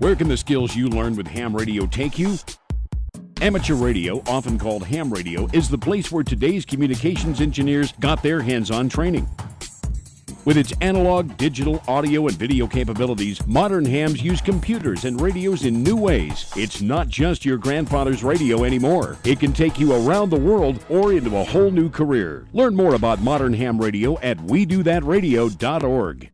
Where can the skills you learn with ham radio take you? Amateur radio, often called ham radio, is the place where today's communications engineers got their hands on training. With its analog, digital, audio, and video capabilities, modern hams use computers and radios in new ways. It's not just your grandfather's radio anymore. It can take you around the world or into a whole new career. Learn more about modern ham radio at WeDoThatRadio.org.